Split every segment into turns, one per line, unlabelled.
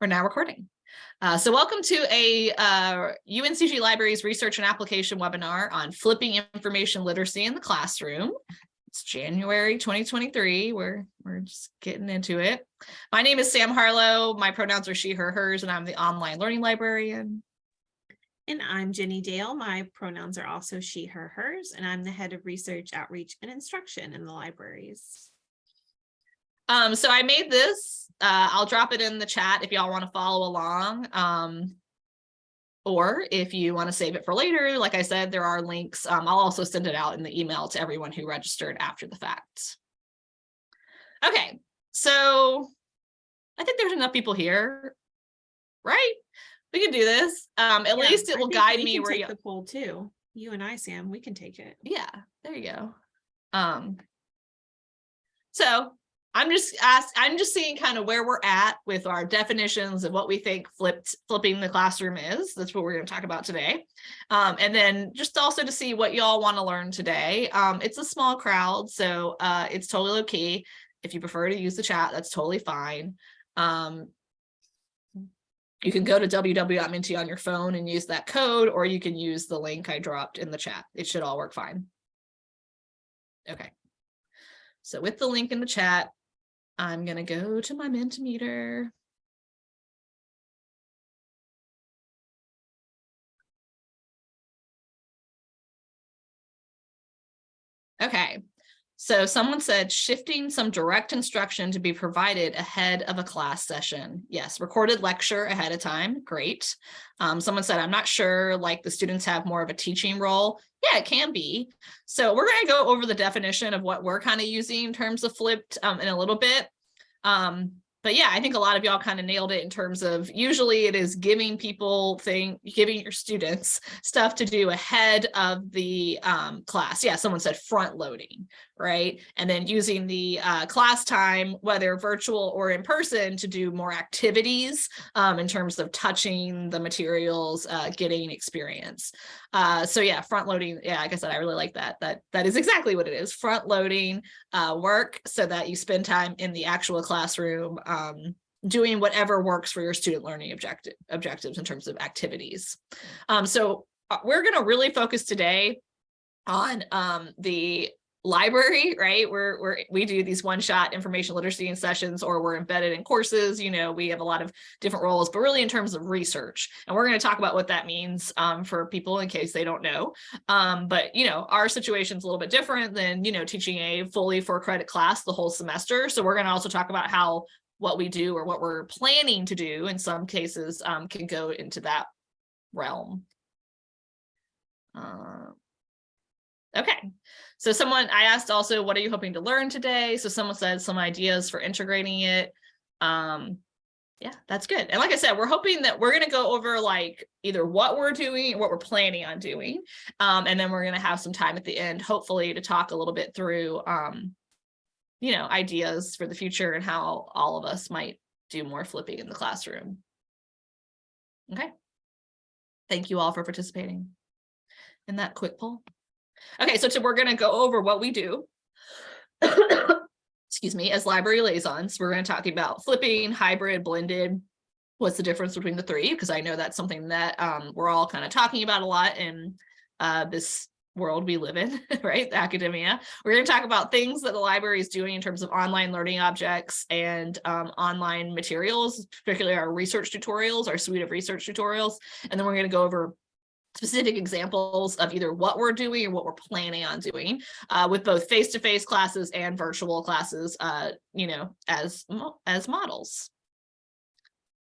We're now recording. Uh, so welcome to a uh, UNCG Libraries Research and Application webinar on flipping information literacy in the classroom. It's January 2023. We're, we're just getting into it. My name is Sam Harlow. My pronouns are she, her, hers, and I'm the online learning librarian.
And I'm Jenny Dale. My pronouns are also she, her, hers, and I'm the head of research, outreach, and instruction in the libraries.
Um, so I made this uh, I'll drop it in the chat if y'all want to follow along. Um, or if you want to save it for later, like I said, there are links. Um, I'll also send it out in the email to everyone who registered after the fact. Okay, so I think there's enough people here, right? We can do this. Um, at
Yeah,
least it
I
will guide me where
take
you.
The poll too. You and I, Sam, we can take it.
Yeah, there you go. Um, so I'm just asked, I'm just seeing kind of where we're at with our definitions of what we think flipped flipping the classroom is. That's what we're going to talk about today. Um, and then just also to see what y'all want to learn today. Um, it's a small crowd, so uh, it's totally okay. If you prefer to use the chat, that's totally fine. Um, you can go to www.menti on your phone and use that code, or you can use the link I dropped in the chat. It should all work fine. Okay. So with the link in the chat, I'm going to go to my Mentimeter. Okay, so someone said shifting some direct instruction to be provided ahead of a class session. Yes, recorded lecture ahead of time. Great. Um, someone said, I'm not sure, like the students have more of a teaching role. Yeah, it can be. So we're going to go over the definition of what we're kind of using in terms of flipped um, in a little bit. Um, but yeah, I think a lot of y'all kind of nailed it in terms of usually it is giving people thing, giving your students stuff to do ahead of the um, class. Yeah, someone said front loading, right? And then using the uh, class time, whether virtual or in person, to do more activities um, in terms of touching the materials, uh, getting experience. Uh, so yeah, front loading. Yeah, like I said, I really like that. That that is exactly what it is. Front loading uh, work so that you spend time in the actual classroom um, doing whatever works for your student learning objective objectives in terms of activities. Um, so uh, we're going to really focus today on um, the library, right? We're, we're, we do these one-shot information literacy sessions or we're embedded in courses, you know, we have a lot of different roles, but really in terms of research. And we're going to talk about what that means um, for people in case they don't know. Um, but, you know, our situation's a little bit different than, you know, teaching a fully for credit class the whole semester. So we're going to also talk about how what we do or what we're planning to do in some cases um, can go into that realm. Uh, okay, so someone, I asked also, what are you hoping to learn today? So someone said some ideas for integrating it. Um, yeah, that's good. And like I said, we're hoping that we're going to go over like either what we're doing what we're planning on doing. Um, and then we're going to have some time at the end, hopefully to talk a little bit through, um, you know, ideas for the future and how all of us might do more flipping in the classroom. Okay. Thank you all for participating in that quick poll. Okay, so to, we're going to go over what we do. Excuse me, as library liaisons, we're going to talk about flipping, hybrid, blended. What's the difference between the three? Because I know that's something that um, we're all kind of talking about a lot in uh, this world we live in, right? Academia. We're going to talk about things that the library is doing in terms of online learning objects and um, online materials, particularly our research tutorials, our suite of research tutorials. And then we're going to go over specific examples of either what we're doing or what we're planning on doing uh, with both face-to-face -face classes and virtual classes, uh, you know, as, as models.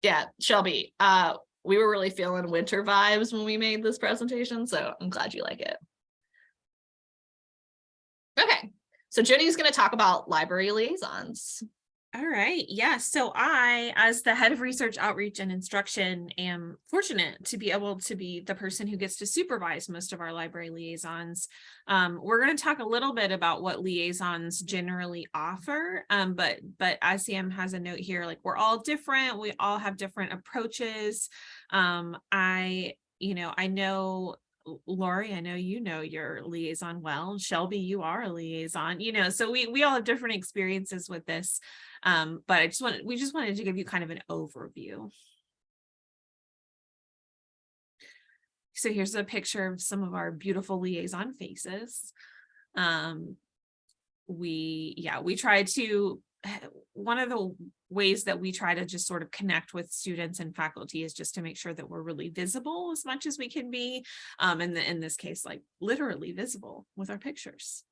Yeah, Shelby, uh, we were really feeling winter vibes when we made this presentation, so I'm glad you like it. Okay, so Jenny's going to talk about library liaisons.
All right. Yeah. So I, as the head of research outreach and instruction, am fortunate to be able to be the person who gets to supervise most of our library liaisons. Um, we're going to talk a little bit about what liaisons generally offer. Um, but but ICM has a note here, like we're all different. We all have different approaches. Um, I, you know, I know Lori, I know you know your liaison well. Shelby, you are a liaison, you know, so we, we all have different experiences with this. Um, but I just wanted, we just wanted to give you kind of an overview. So here's a picture of some of our beautiful liaison faces. Um, we, yeah, we try to, one of the ways that we try to just sort of connect with students and faculty is just to make sure that we're really visible as much as we can be. Um, and in this case, like literally visible with our pictures.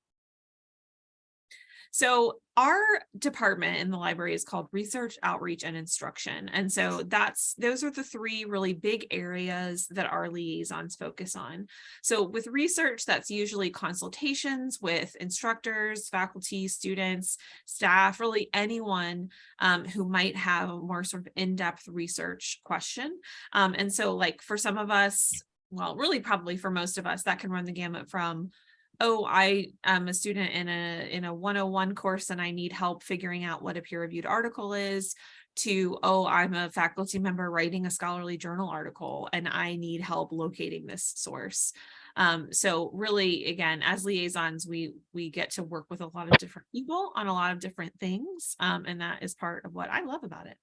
So our department in the library is called research, outreach, and instruction. And so that's those are the three really big areas that our liaisons focus on. So with research, that's usually consultations with instructors, faculty, students, staff, really anyone um, who might have a more sort of in-depth research question. Um, and so like for some of us, well, really probably for most of us, that can run the gamut from oh, I am a student in a in a 101 course and I need help figuring out what a peer reviewed article is to, oh, I'm a faculty member writing a scholarly journal article and I need help locating this source. Um, so really, again, as liaisons, we we get to work with a lot of different people on a lot of different things. Um, and that is part of what I love about it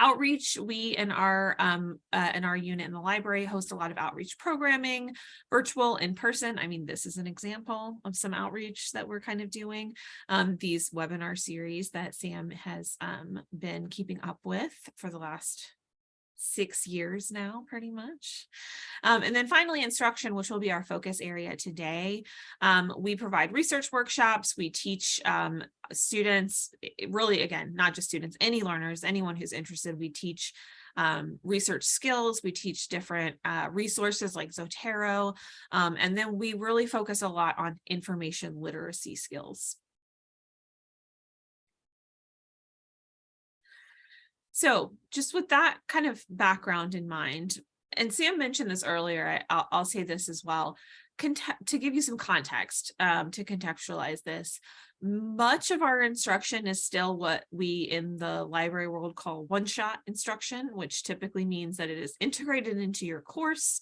outreach. We in our um uh, in our unit in the library host a lot of outreach programming virtual in person i mean this is an example of some outreach that we're kind of doing. Um these webinar series that sam has um been keeping up with for the last six years now, pretty much. Um, and then finally, instruction, which will be our focus area today. Um, we provide research workshops. We teach um, students, really, again, not just students, any learners, anyone who's interested, we teach um, research skills. We teach different uh, resources like Zotero. Um, and then we really focus a lot on information literacy skills. So just with that kind of background in mind, and Sam mentioned this earlier, I, will I'll say this as well, to give you some context, um, to contextualize this, much of our instruction is still what we in the library world call one-shot instruction, which typically means that it is integrated into your course.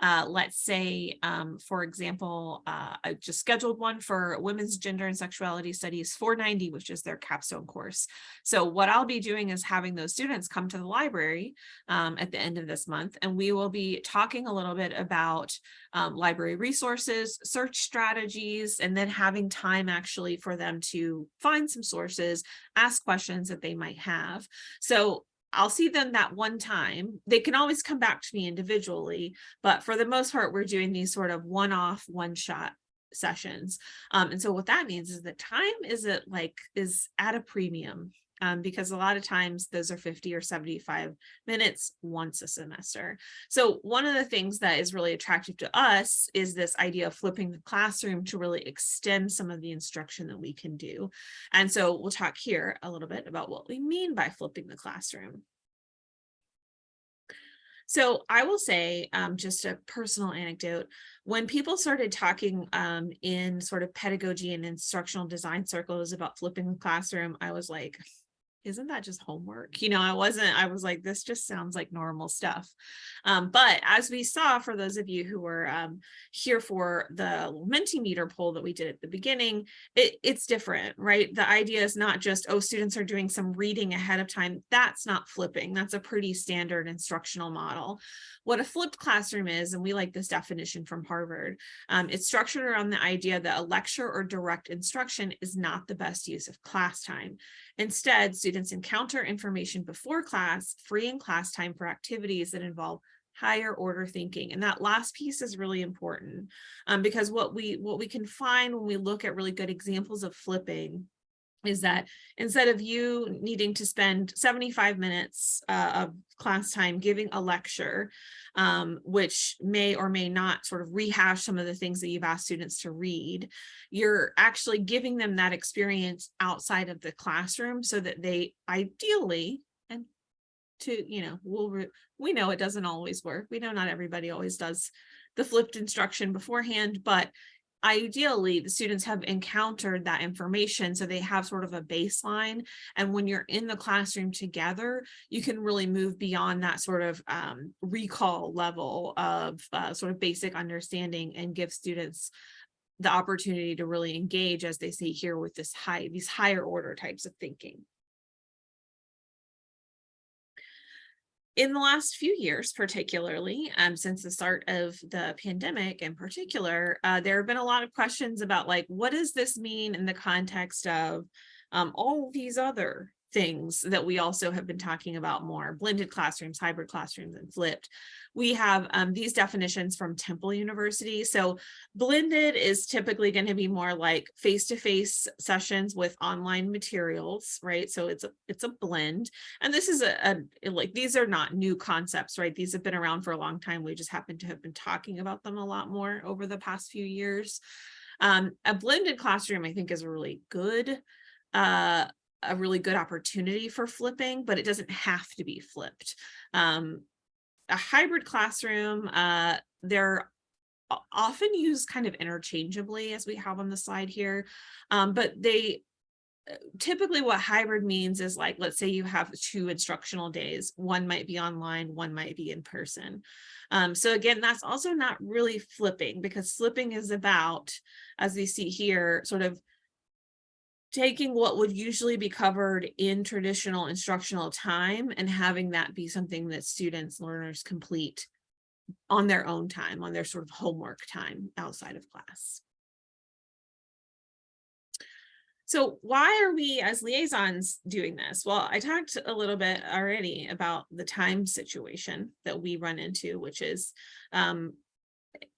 Uh, let's say, um, for example, uh, I just scheduled one for Women's Gender and Sexuality Studies 490, which is their capstone course. So what I'll be doing is having those students come to the library um, at the end of this month, and we will be talking a little bit about um, library resources, search strategies, and then having time actually for them to find some sources, ask questions that they might have. So I'll see them that one time. They can always come back to me individually, but for the most part, we're doing these sort of one-off, one-shot sessions. Um, and so what that means is that time is it like is at a premium um, because a lot of times those are 50 or 75 minutes once a semester. So one of the things that is really attractive to us is this idea of flipping the classroom to really extend some of the instruction that we can do. And so we'll talk here a little bit about what we mean by flipping the classroom. So I will say um, just a personal anecdote, when people started talking um, in sort of pedagogy and instructional design circles about flipping the classroom, I was like, isn't that just homework? You know, I wasn't, I was like, this just sounds like normal stuff. Um, but as we saw, for those of you who were um, here for the Mentimeter poll that we did at the beginning, it, it's different, right? The idea is not just, oh, students are doing some reading ahead of time. That's not flipping. That's a pretty standard instructional model. What a flipped classroom is, and we like this definition from Harvard, um, it's structured around the idea that a lecture or direct instruction is not the best use of class time. Instead, students encounter information before class, freeing class time for activities that involve higher order thinking and that last piece is really important um, because what we what we can find when we look at really good examples of flipping is that instead of you needing to spend 75 minutes uh, of class time giving a lecture, um, which may or may not sort of rehash some of the things that you've asked students to read, you're actually giving them that experience outside of the classroom so that they ideally, and to, you know, we'll, we know it doesn't always work. We know not everybody always does the flipped instruction beforehand, but ideally, the students have encountered that information, so they have sort of a baseline. And when you're in the classroom together, you can really move beyond that sort of um, recall level of uh, sort of basic understanding and give students the opportunity to really engage, as they say here, with this high, these higher order types of thinking. In the last few years, particularly um, since the start of the pandemic in particular, uh, there have been a lot of questions about like, what does this mean in the context of um, all these other things that we also have been talking about more, blended classrooms, hybrid classrooms, and flipped. We have um, these definitions from Temple University. So blended is typically going to be more like face-to-face sessions with online materials, right? So it's a, it's a blend. And this is a, a, like, these are not new concepts, right? These have been around for a long time. We just happen to have been talking about them a lot more over the past few years. Um, a blended classroom, I think, is a really good uh, a really good opportunity for flipping, but it doesn't have to be flipped. Um, a hybrid classroom, uh, they're often used kind of interchangeably as we have on the slide here, um, but they uh, typically what hybrid means is like, let's say you have two instructional days, one might be online, one might be in person. Um, so again, that's also not really flipping because flipping is about, as we see here, sort of taking what would usually be covered in traditional instructional time and having that be something that students, learners complete on their own time, on their sort of homework time outside of class. So why are we as liaisons doing this? Well, I talked a little bit already about the time situation that we run into, which is, um,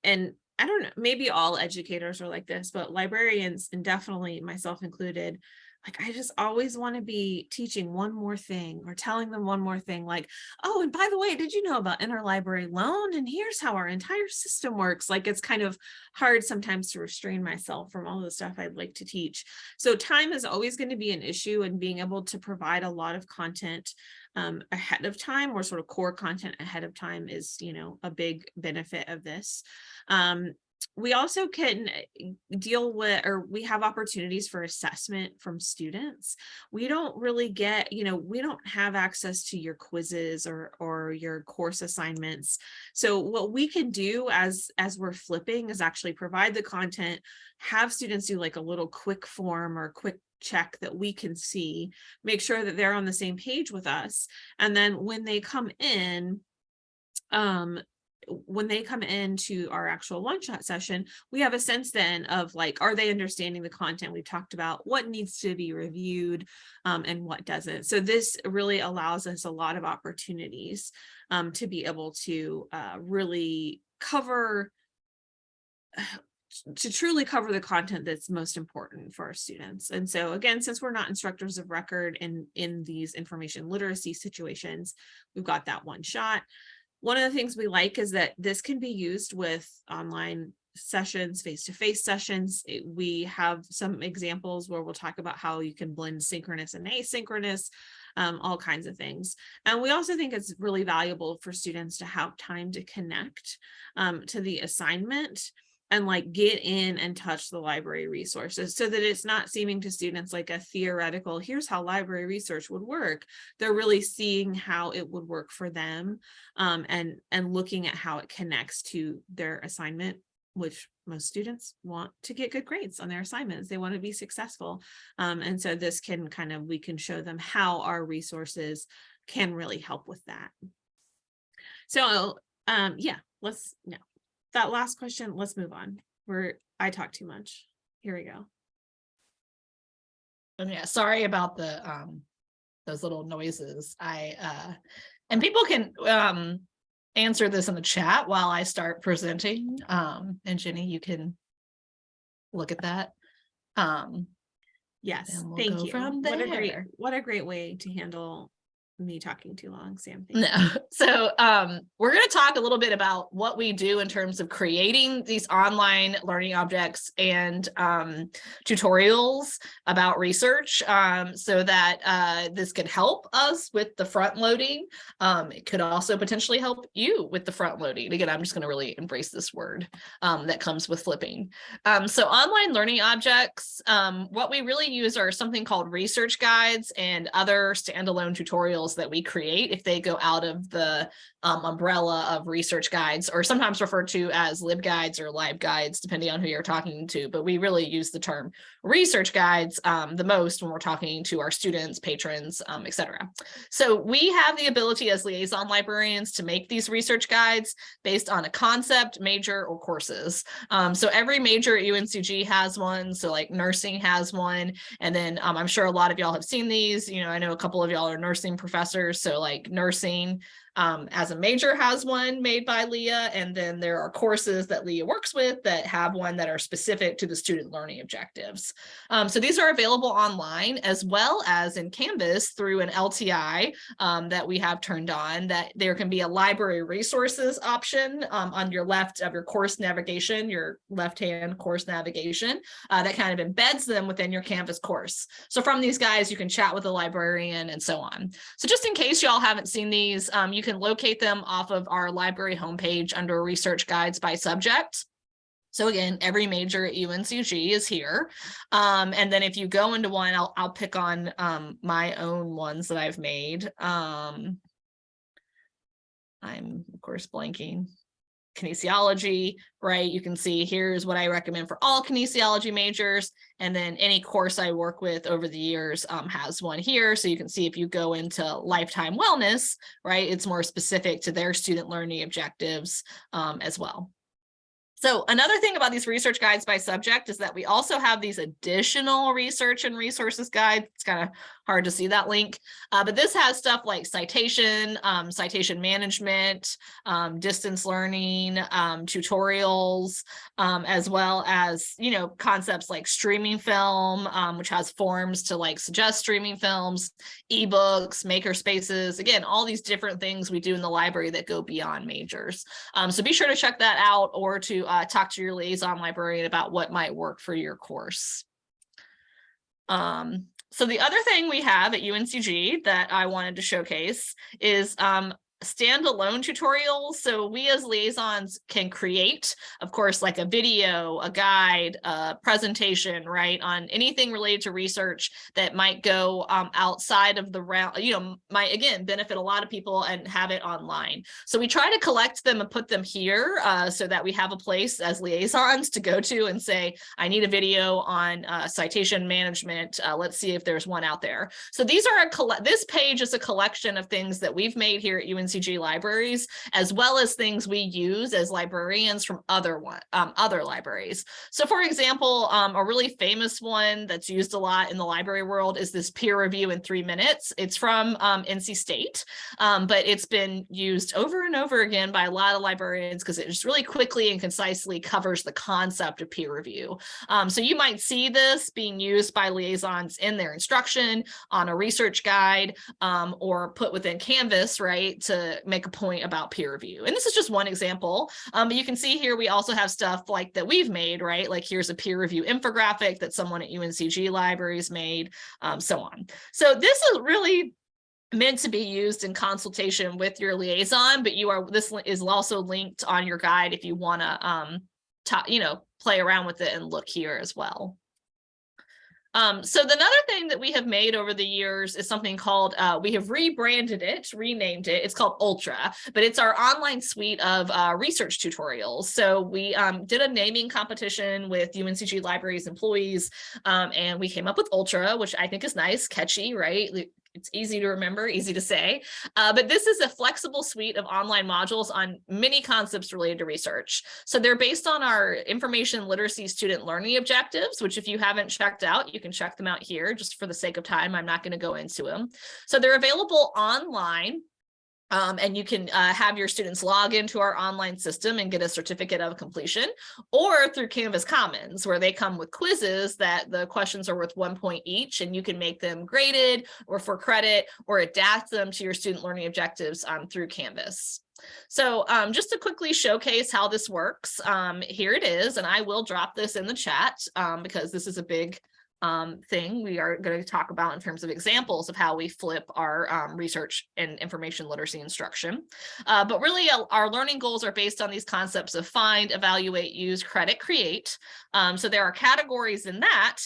and I don't know, maybe all educators are like this, but librarians and definitely myself included, like I just always want to be teaching one more thing or telling them one more thing like, oh, and by the way, did you know about interlibrary loan? And here's how our entire system works. Like it's kind of hard sometimes to restrain myself from all the stuff I'd like to teach. So time is always going to be an issue and being able to provide a lot of content um, ahead of time or sort of core content ahead of time is, you know, a big benefit of this. Um, we also can eh, deal with or we have opportunities for assessment from students we don't really get you know we don't have access to your quizzes or or your course assignments so what we can do as as we're flipping is actually provide the content have students do like a little quick form or quick check that we can see make sure that they're on the same page with us and then when they come in um when they come into our actual one shot session, we have a sense then of like, are they understanding the content we've talked about, what needs to be reviewed um, and what doesn't. So this really allows us a lot of opportunities um, to be able to uh, really cover to truly cover the content that's most important for our students. And so again, since we're not instructors of record in, in these information literacy situations, we've got that one shot. One of the things we like is that this can be used with online sessions, face-to-face -face sessions. It- we have some examples where we'll talk about how you can blend synchronous and asynchronous, um, all kinds of things. And we also think it's really valuable for students to have time to connect um, to the assignment and like get in and touch the library resources so that it's not seeming to students like a theoretical, here's how library research would work. They're really seeing how it would work for them um, and, and looking at how it connects to their assignment, which most students want to get good grades on their assignments. They want to be successful. Um, and so this can kind of, we can show them how our resources can really help with that. So um, yeah, let's, no, that last question, let's move on. Where I talk too much. Here we go.
And yeah, sorry about the um those little noises. I uh and people can um answer this in the chat while I start presenting. Um and Jenny, you can look at that. Um
Yes,
we'll
thank you.
from
What a great, what a great way to handle me talking too long, Sam.
No. So um, we're going to talk a little bit about what we do in terms of creating these online learning objects and um, tutorials about research um, so that uh, this could help us with the front loading. Um, it could also potentially help you with the front loading. Again, I'm just going to really embrace this word um, that comes with flipping. Um, so online learning objects, um, what we really use are something called research guides and other standalone tutorials that we create if they go out of the um, umbrella of research guides or sometimes referred to as libguides or libguides, depending on who you're talking to. But we really use the term research guides um, the most when we're talking to our students, patrons, um, et cetera. So we have the ability as liaison librarians to make these research guides based on a concept, major, or courses. Um, so every major at UNCG has one. So like nursing has one. And then um, I'm sure a lot of y'all have seen these. You know, I know a couple of y'all are nursing professors. So like nursing um, as a major has one made by Leah, and then there are courses that Leah works with that have one that are specific to the student learning objectives. Um, so these are available online as well as in Canvas through an LTI um, that we have turned on that there can be a library resources option um, on your left of your course navigation, your left-hand course navigation uh, that kind of embeds them within your Canvas course. So from these guys, you can chat with a librarian and so on. So just in case y'all haven't seen these, um, you can locate them off of our library homepage under research guides by subject. So again, every major at UNCG is here. Um, and then if you go into one, I'll, I'll pick on um, my own ones that I've made. Um, I'm of course blanking kinesiology, right? You can see here's what I recommend for all kinesiology majors. And then any course I work with over the years um, has one here. So you can see if you go into lifetime wellness, right? It's more specific to their student learning objectives um, as well. So another thing about these research guides by subject is that we also have these additional research and resources guides. It's kind of hard to see that link, uh, but this has stuff like citation, um, citation management, um, distance learning, um, tutorials, um, as well as, you know, concepts like streaming film, um, which has forms to like suggest streaming films, ebooks, maker spaces, again, all these different things we do in the library that go beyond majors. So be sure to check that out or to uh, talk to your liaison librarian about what might work for your course. Um, so the other thing we have at UNCG that I wanted to showcase is um, standalone tutorials. So we as liaisons can create, of course, like a video, a guide, a presentation, right, on anything related to research that might go um, outside of the round, you know, might again benefit a lot of people and have it online. So we try to collect them and put them here uh, so that we have a place as liaisons to go to and say, I need a video on uh, citation management. Uh, let's see if there's one out there. So these are a collect this page is a collection of things that we've made here at UNCG UNCG libraries, as well as things we use as librarians from other one, um, other libraries. So for example, um, a really famous one that's used a lot in the library world is this peer review in three minutes. It's from um, NC State, um, but it's been used over and over again by a lot of librarians because it just really quickly and concisely covers the concept of peer review. Um, so you might see this being used by liaisons in their instruction on a research guide um, or put within Canvas, right, to make a point about peer review. And this is just one example. Um, but you can see here, we also have stuff like that we've made, right? Like here's a peer review infographic that someone at UNCG libraries made, um, so on. So this is really meant to be used in consultation with your liaison, but you are, this is also linked on your guide if you want to, um, you know, play around with it and look here as well. Um, so the another thing that we have made over the years is something called, uh, we have rebranded it, renamed it, it's called Ultra, but it's our online suite of uh, research tutorials. So we um, did a naming competition with UNCG Libraries employees, um, and we came up with Ultra, which I think is nice, catchy, right? It's easy to remember, easy to say, uh, but this is a flexible suite of online modules on many concepts related to research. So they're based on our information literacy student learning objectives, which if you haven't checked out, you can check them out here just for the sake of time. I'm not going to go into them. So they're available online Um, and you can uh, have your students log into our online system and get a certificate of completion or through Canvas Commons where they come with quizzes that the questions are worth one point each and you can make them graded or for credit or adapt them to your student learning objectives um, through Canvas. So um, just to quickly showcase how this works, um, here it is, and I will drop this in the chat um, because this is a big um, thing we are going to talk about in terms of examples of how we flip our um, research and information literacy instruction. Uh, but really uh, our learning goals are based on these concepts of find, evaluate, use, credit, create. Um, so there are categories in that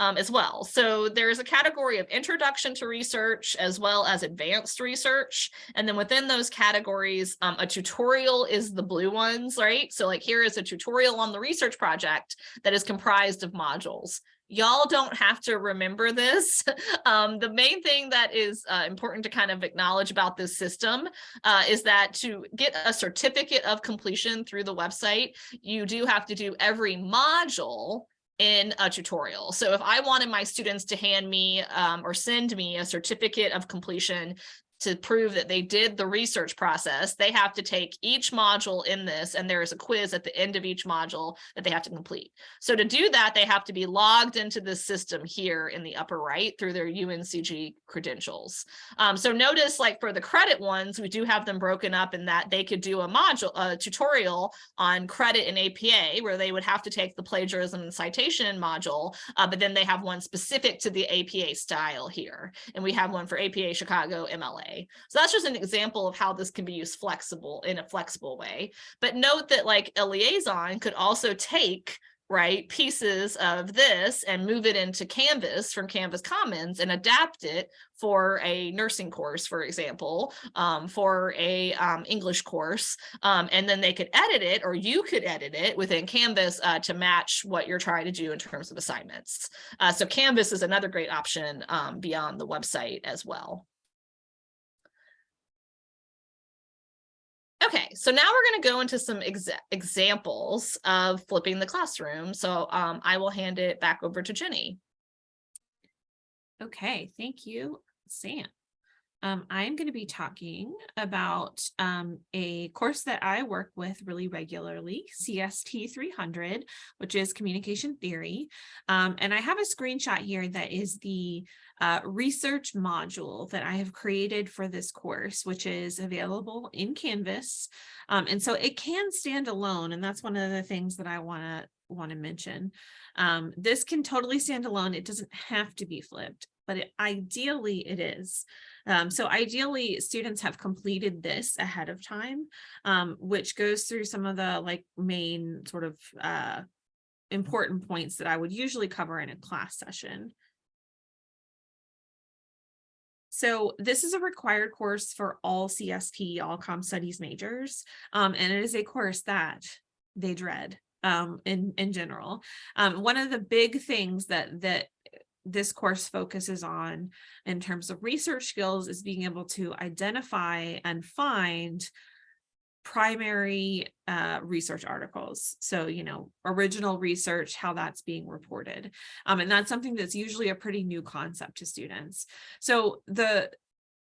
um, as well. So there's a category of introduction to research as well as advanced research. And then within those categories, um, a tutorial is the blue ones, right? So like here is a tutorial on the research project that is comprised of modules y'all don't have to remember this. Um, the main thing that is uh, important to kind of acknowledge about this system uh, is that to get a certificate of completion through the website, you do have to do every module in a tutorial. So if I wanted my students to hand me um, or send me a certificate of completion to prove that they did the research process, they have to take each module in this and there is a quiz at the end of each module that they have to complete. So to do that, they have to be logged into the system here in the upper right through their UNCG credentials. Um, so notice like for the credit ones, we do have them broken up in that they could do a module, a tutorial on credit and APA where they would have to take the plagiarism and citation module, uh, but then they have one specific to the APA style here. And we have one for APA Chicago MLA. So that's just an example of how this can be used flexible in a flexible way. But note that like a liaison could also take right pieces of this and move it into canvas from canvas commons and adapt it for a nursing course for example um, for a um, english course. Um, and then they could edit it or you could edit it within canvas uh, to match what you're trying to do in terms of assignments. Uh, so canvas is another great option um, beyond the website as well Okay, so now we're going to go into some exa examples of flipping the classroom. So um, I will hand it back over to Jenny.
Okay, thank you, Sam. Um, I'm going to be talking about um, a course that I work with really regularly, CST 300, which is communication theory. Um, and I have a screenshot here that is the uh, research module that I have created for this course, which is available in Canvas. Um, and so it can stand alone. And that's one of the things that I want to want to mention. Um, this can totally stand alone. It doesn't have to be flipped, but it, ideally it is. Um, so ideally students have completed this ahead of time, um, which goes through some of the like main sort of uh, important points that I would usually cover in a class session. So this is a required course for all CST, all Com Studies majors, um, and it is a course that they dread um, in, in general. Um, one of the big things that, that this course focuses on in terms of research skills is being able to identify and find primary uh, research articles. So, you know, original research, how that's being reported. Um, and that's something that's usually a pretty new concept to students. So the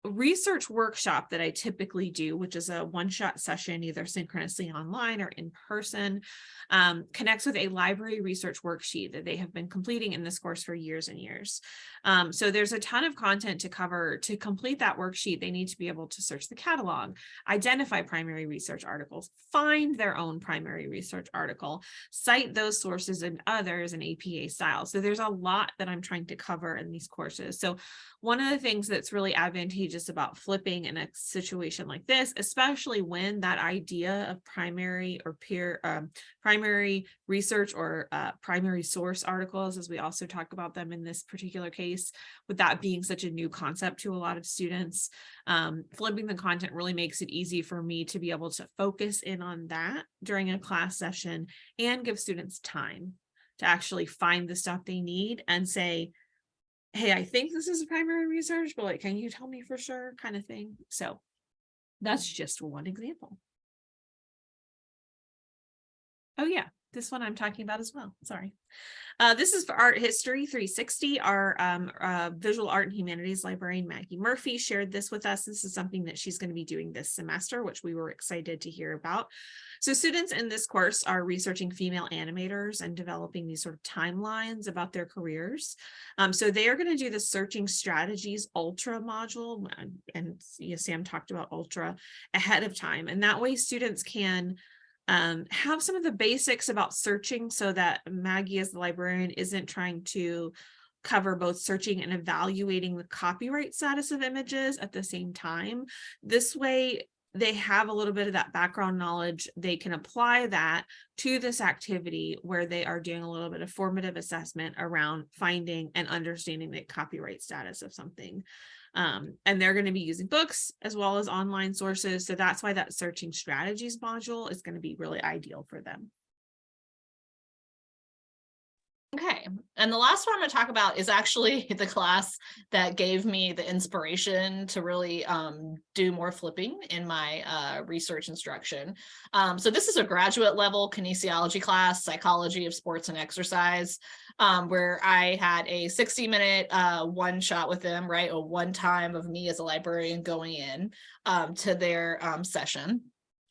research workshop that I typically do, which is a one-shot session, either synchronously online or in person, um, connects with a library research worksheet that they have been completing in this course for years and years. Um, so there's a ton of content to cover. To complete that worksheet, they need to be able to search the catalog, identify primary research articles, find their own primary research article, cite those sources and others in APA style. So there's a lot that I'm trying to cover in these courses. So one of the things that's really advantageous about flipping in a situation like this, especially when that idea of primary or peer um, primary research or uh, primary source articles, as we also talk about them in this particular case, with that being such a new concept to a lot of students, um, flipping the content really makes it easy for me to be able to focus in on that during a class session and give students time to actually find the stuff they need and say, hey, I think this is a primary research, but like, can you tell me for sure kind of thing? So that's just one example. Oh yeah, this one I'm talking about as well, sorry. Uh, this is for Art History 360. Our um, uh, visual art and humanities librarian Maggie Murphy shared this with us. This is something that she's going to be doing this semester, which we were excited to hear about. So students in this course are researching female animators and developing these sort of timelines about their careers. Um, so they are going to do the searching strategies ultra module and, and you know, Sam talked about ultra ahead of time. And that way students can um, have some of the basics about searching so that Maggie as the librarian isn't trying to cover both searching and evaluating the copyright status of images at the same time. This way, they have a little bit of that background knowledge. They can apply that to this activity where they are doing a little bit of formative assessment around finding and understanding the copyright status of something. Um, and they're going to be using books as well as online sources. So that's why that searching strategies module is going to be really ideal for them.
Okay, and the last one I'm going to talk about is actually the class that gave me the inspiration to really um, do more flipping in my uh, research instruction. Um, so this is a graduate level kinesiology class, psychology of sports and exercise, um, where I had a 60 minute uh, one shot with them, right? A one time of me as a librarian going in um, to their um, session.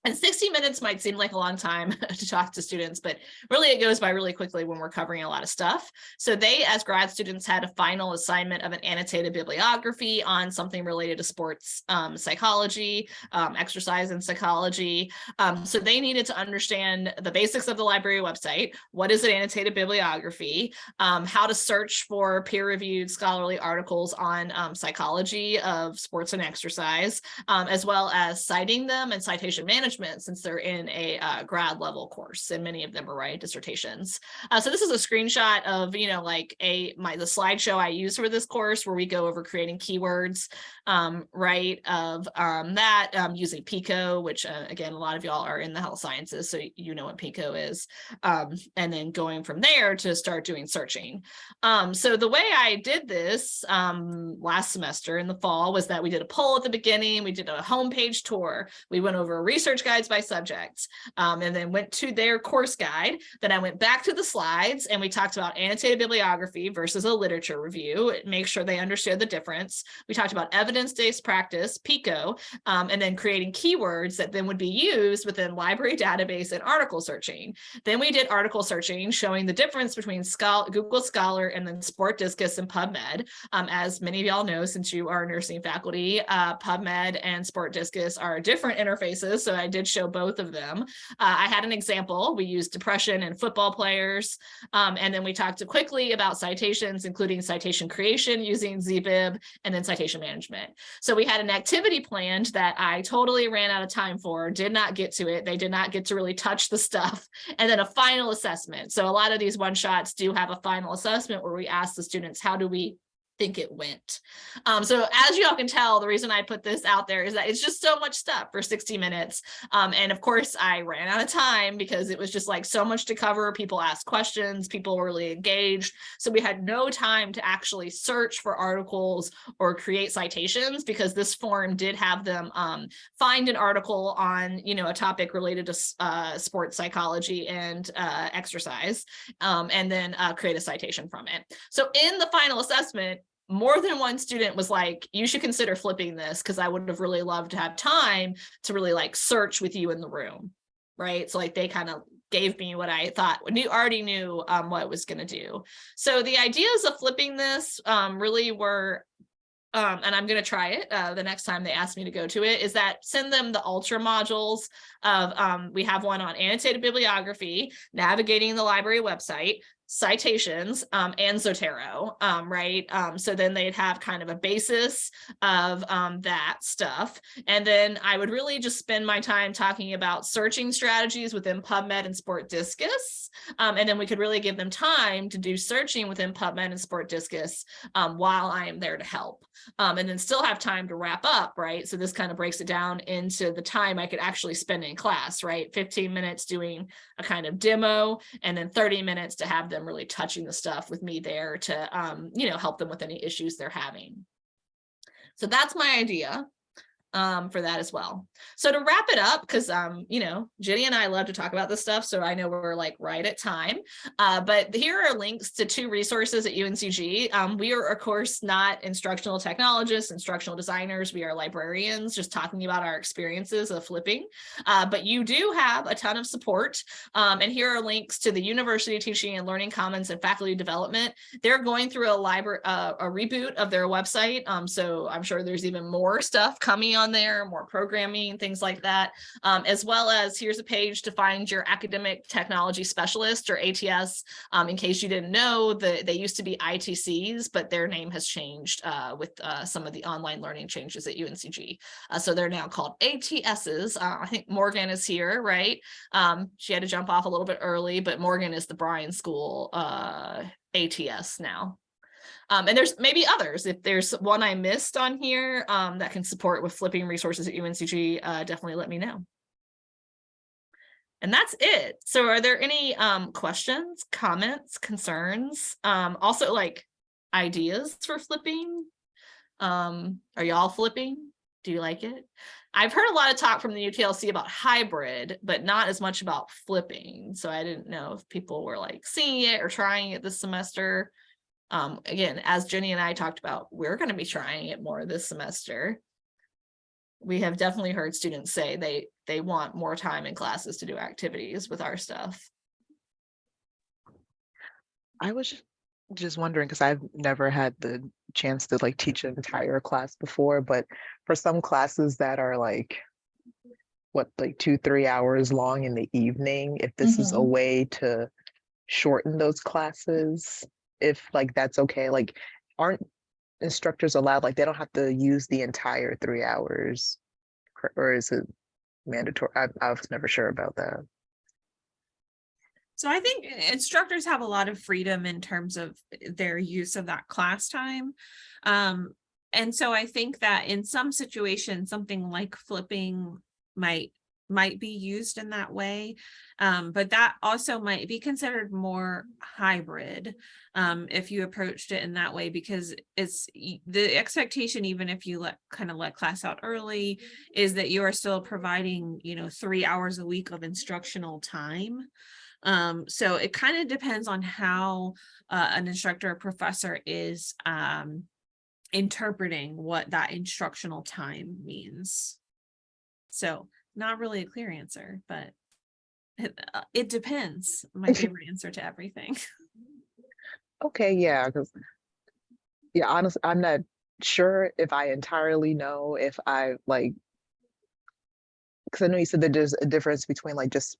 And 60 minutes might seem like a long time to talk to students, but really it goes by really quickly when we're covering a lot of stuff. So they, as grad students, had a final assignment of an annotated bibliography on something related to sports um, psychology, um, exercise and psychology. Um, so they needed to understand the basics of the library website. What is an annotated bibliography? Um, how to search for peer-reviewed scholarly articles on um, psychology of sports and exercise, um, as well as citing them and citation management management since they're in a uh, grad level course and many of them are writing dissertations. Uh, so this is a screenshot of, you know, like a my the slideshow I use for this course where we go over creating keywords, um, right, of um, that um, using PICO, which uh, again, a lot of y'all are in the health sciences, so you know what PICO is, um, and then going from there to start doing searching. Um, so the way I did this um, last semester in the fall was that we did a poll at the beginning, we did a homepage tour, we went over a research guides by subject, um, and then went to their course guide. Then I went back to the slides and we talked about annotated bibliography versus a literature review, make sure they understood the difference. We talked about evidence-based practice, PICO, um, and then creating keywords that then would be used within library database and article searching. Then we did article searching, showing the difference between Google Scholar and then SPORTDiscus and PubMed. Um, as many of y'all know, since you are nursing faculty, uh, PubMed and SPORTDiscus are different interfaces. So I did show both of them. Uh, I had an example. We used depression and football players. Um, and then we talked quickly about citations, including citation creation using ZBib and then citation management. So we had an activity planned that I totally ran out of time for, did not get to it. They did not get to really touch the stuff. And then a final assessment. So a lot of these one shots do have a final assessment where we ask the students, how do we think it went. Um, so as you all can tell, the reason I put this out there is that it's just so much stuff for 60 minutes. Um, and of course, I ran out of time because it was just like so much to cover. People asked questions, people were really engaged. So we had no time to actually search for articles or create citations because this form did have them um, find an article on, you know, a topic related to uh, sports psychology and uh, exercise, um, and then uh, create a citation from it. So in the final assessment, more than one student was like, you should consider flipping this because I would have really loved to have time to really like search with you in the room. Right. So like they kind of gave me what I thought knew already knew um, what was going to do. So the ideas of flipping this um, really were um, and I'm going to try it uh, the next time they ask me to go to it, is that send them the ultra modules of, um, we have one on annotated bibliography, navigating the library website, citations um, and Zotero, um, right? Um, so then they'd have kind of a basis of um, that stuff. And then I would really just spend my time talking about searching strategies within PubMed and SPORTDiscus. Um, and then we could really give them time to do searching within PubMed and SPORTDiscus um, while I am there to help. and then still have time to wrap up, right? So this kind of breaks it down into the time I could actually spend in class, right? 15 minutes doing a kind of demo and then 30 minutes to have them them really touching the stuff with me there to, um, you know, help them with any issues they're having. So that's my idea. Um, for that as well. So to wrap it up, because um, you know, Jenny and I love to talk about this stuff, so I know we're like right at time. Uh, but here are links to two resources at UNCG. Um, we are, of course, not instructional technologists, instructional designers. We are librarians, just talking about our experiences of flipping. Uh, but you do have a ton of support. Um, and here are links to the University Teaching and Learning Commons and faculty development. They're going through a library, uh, a reboot of their website. Um, so I'm sure there's even more stuff coming there, more programming, things like that, um, as well as here's a page to find your academic technology specialist or ATS. Um, in case you didn't know, the, they used to be ITCs, but their name has changed uh, with uh, some of the online learning changes at UNCG. Uh, so they're now called ATSs. Uh, I think Morgan is here, right? Um, she had to jump off a little bit early, but Morgan is the Bryan School uh, ATS now. Um, and there's maybe others. If there's one I missed on here um, that can support with flipping resources at UNCG, uh, definitely let me know. And that's it. So are there any um, questions, comments, concerns? Um, also like ideas for flipping? Um, are y'all flipping? Do you like it? I've heard a lot of talk from the UTLC about hybrid, but not as much about flipping. So I didn't know if people were like seeing it or trying it this semester. Um, again, as Jenny and I talked about, we're going to be trying it more this semester. We have definitely heard students say they they want more time in classes to do activities with our stuff.
I was just wondering because I've never had the chance to like teach an entire class before, but for some classes that are like what like two three hours long in the evening, if this is a
Mhm.
way to shorten those classes, if like that's okay, like aren't instructors allowed like they don't have to use the entire three hours, or is it mandatory? I, I was never sure about that.
So I think instructors have a lot of freedom in terms of their use of that class time. Um, and so I think that in some situations, something like flipping might might be used in that way. Um, but that also might be considered more hybrid um, if you approached it in that way, because it's the expectation, even if you let kind of let class out early, is that you are still providing, you know, three hours a week of instructional time. Um, so it kind of depends on how uh, an instructor or professor is um, interpreting what that instructional time means. So not really a clear answer, but it, uh, it depends. My favorite answer to everything.
Okay, yeah, because yeah, honestly, I'm not sure if I entirely know if I like because I know you said that there's a difference between like just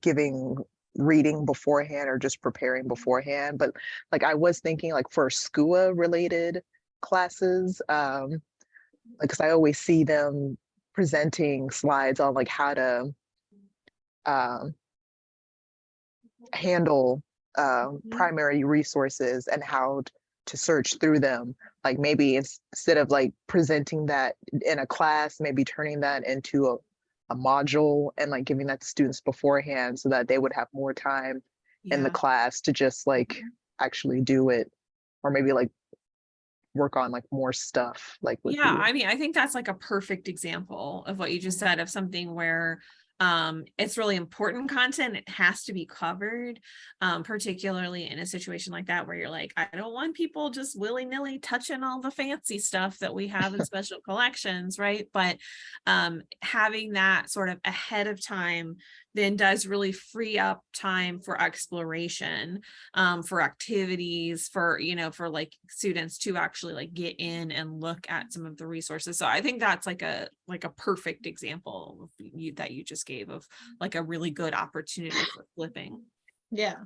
giving reading beforehand or just preparing beforehand, but like I was thinking like for SCUA related classes, um, because I always see them presenting slides on like how to um handle um,
Mhm.
primary resources and how to search through them. Like maybe instead of like presenting that in a class, maybe turning that into a, a module and like giving that to students beforehand so that they would have more time in the class to just like actually do it or maybe like work on like more stuff like with
Yeah,
you.
I mean, I think that's like a perfect example of what you just said of something where um it's really important content it has to be covered um particularly in a situation like that where you're like I don't want people just willy-nilly touching all the fancy stuff that we have in special collections right but um having that sort of ahead of time then does really free up time for exploration um, for activities for you know for like students to actually like get in and look at some of the resources. So i think that's like a like a perfect example of you that you just gave of like a really good opportunity for flipping.
Yeah.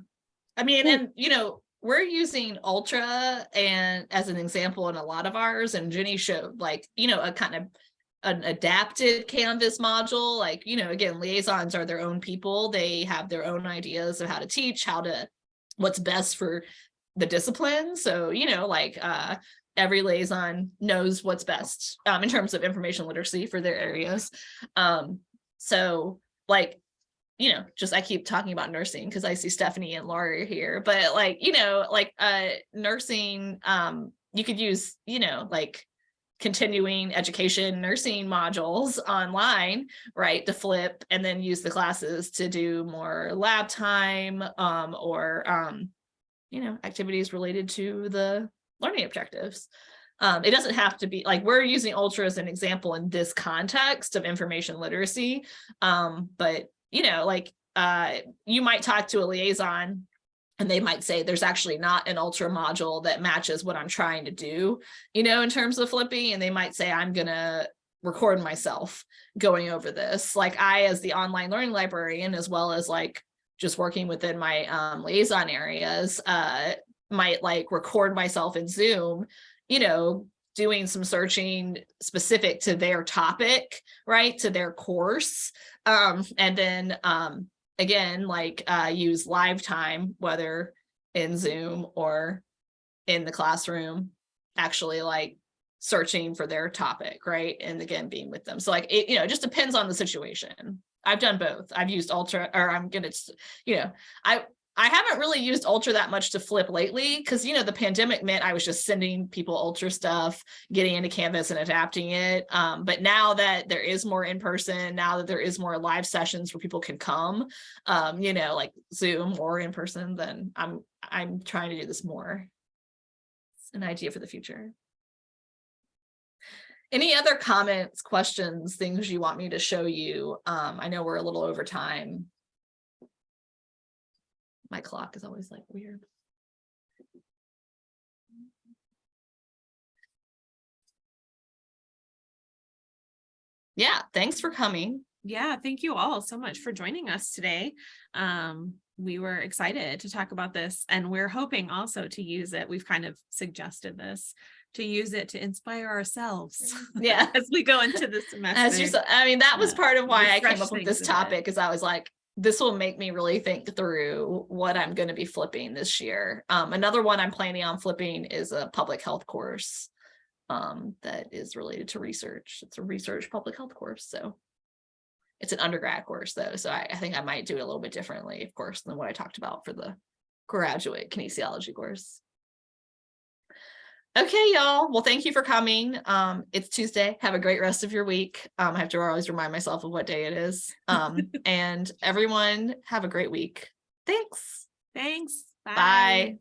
I mean, and you know, we're using Ultra and as an example in a lot of ours, and Jenny showed like, you know, a kind of an adapted Canvas module. Like, you know, again, liaisons are their own people. They have their own ideas of how to teach, how to, what's best for the discipline. So, you know, like uh every liaison knows what's best um in terms of information literacy for their areas. Um, so like you know, just I keep talking about nursing because I see Stephanie and Laura here, but like, you know, like uh nursing, um, you could use, you know, like continuing education nursing modules online, right, to flip and then use the classes to do more lab time um, or, um, you know, activities related to the learning objectives. Um, it doesn't have to be like we're using Ultra as an example in this context of information literacy. Um, but you know, like uh, you might talk to a liaison and they might say there's actually not an ultra module that matches what I'm trying to do, you know, in terms of flipping. And they might say, I'm gonna record myself going over this. Like I, as the online learning librarian, as well as like just working within my um, liaison areas, uh, might like record myself in Zoom, you know, doing some searching specific to their topic, right, to their course. Um, and then um, again, like uh, use live time, whether in Zoom or in the classroom, actually like searching for their topic, right? And again, being with them. So like, it, you know, it just depends on the situation. I've done both. I've used Ultra or I'm gonna, you know, I, I haven't really used Ultra that much to flip lately because, you know, the pandemic meant I was just sending people Ultra stuff, getting into Canvas and adapting it. Um, but now that there is more in person, now that there is more live sessions where people can come, um, you know, like Zoom or in person, then I'm I'm trying to do this more. It's an idea for the future. Any other comments, questions, things you want me to show you? Um, I know we're a little over time. My clock is always like weird. Yeah, thanks for coming.
Yeah, thank you all so much for joining us today. Um, we were excited to talk about this and we're hoping also to use it. We've kind of suggested this to use it to inspire ourselves
Yeah.
as we go into the semester.
As you, said, I mean, that was part of why I came up with this topic is I was like, this will make me really think through what I'm going to be flipping this year. Um, another one I'm planning on flipping is a public health course um, that is related to research. It's a research public health course. So it's an undergrad course though. So I, I think I might do it a little bit differently, of course, than what I talked about for the graduate kinesiology course. Okay, y'all. Well, thank you for coming. Um, it's Tuesday. Have a great rest of your week. Um, I have to always remind myself of what day it is. Um, and everyone have a great week. Thanks.
Thanks.
Bye.